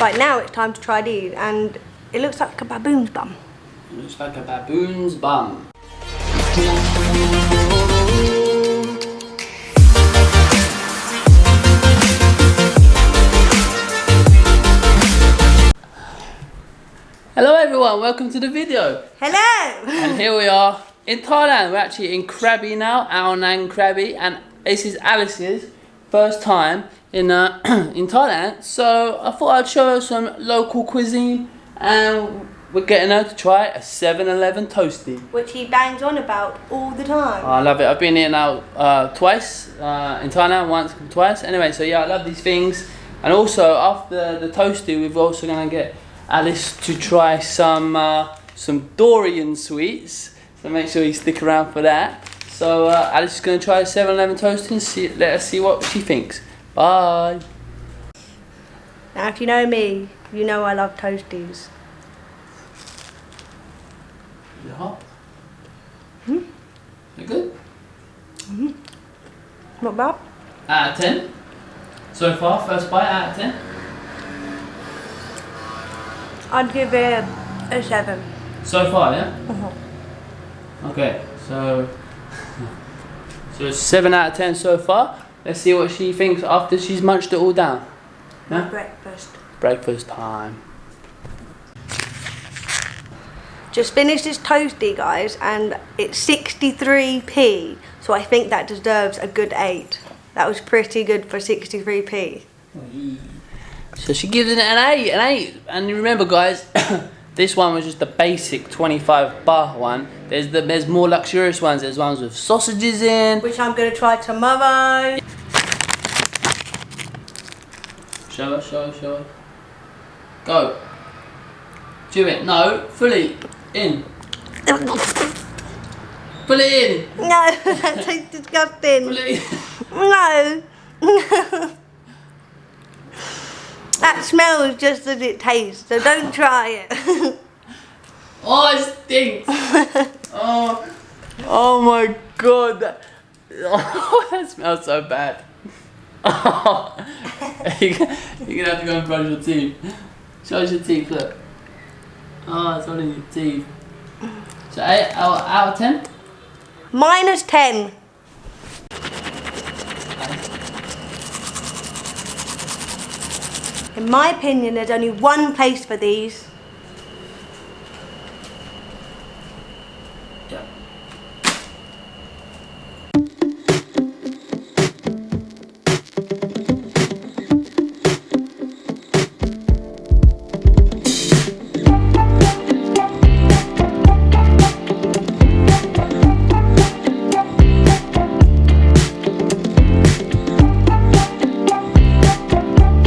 Right, now it's time to try these, and it looks like a baboon's bum. Looks like a baboon's bum. Hello everyone, welcome to the video. Hello! And here we are in Thailand. We're actually in Krabi now, Ao Nang Krabi, and this is Alice's first time in uh, in Thailand. So I thought I'd show her some local cuisine, and we're getting her to try a 7-Eleven toasty. Which he bangs on about all the time. I love it. I've been here now uh, twice uh, in Thailand, once, twice. Anyway, so yeah, I love these things. And also after the toasty, we're also gonna get Alice to try some uh, some durian sweets. So make sure you stick around for that. So uh, Alice is gonna try a 7-Eleven toasty and see, let us see what she thinks. Bye. Now, if you know me, you know I love toasties. Is it hot? Hmm? You good? Not bad. Out of 10? So far, first bite out of 10? I'd give it a 7. So far, yeah? Uh-huh. Okay, so so it's seven out of ten so far. Let's see what she thinks after she's munched it all down. Yeah? Breakfast. Breakfast time. Just finished this toasty, guys, and it's 63p. So I think that deserves a good 8. That was pretty good for 63p. So she gives it an eight, an eight. And remember, guys, this one was just the basic 25 baht one. There's the there's more luxurious ones. There's ones with sausages in. Which I'm going to try tomorrow. Show her, show her, show her. Go. Chew it. No, fully in. Pull it in. No, that tastes disgusting. Pull it in. No. that smells just as it tastes, so don't try it. Oh, it stinks. oh, oh my god. That, oh, that smells so bad. Oh, you're gonna you're gonna have to go and brush your teeth. Show us your teeth, look. Oh, it's all in your teeth. So, 8 out, out of 10? Minus 10. In my opinion, there's only one place for these. Yeah.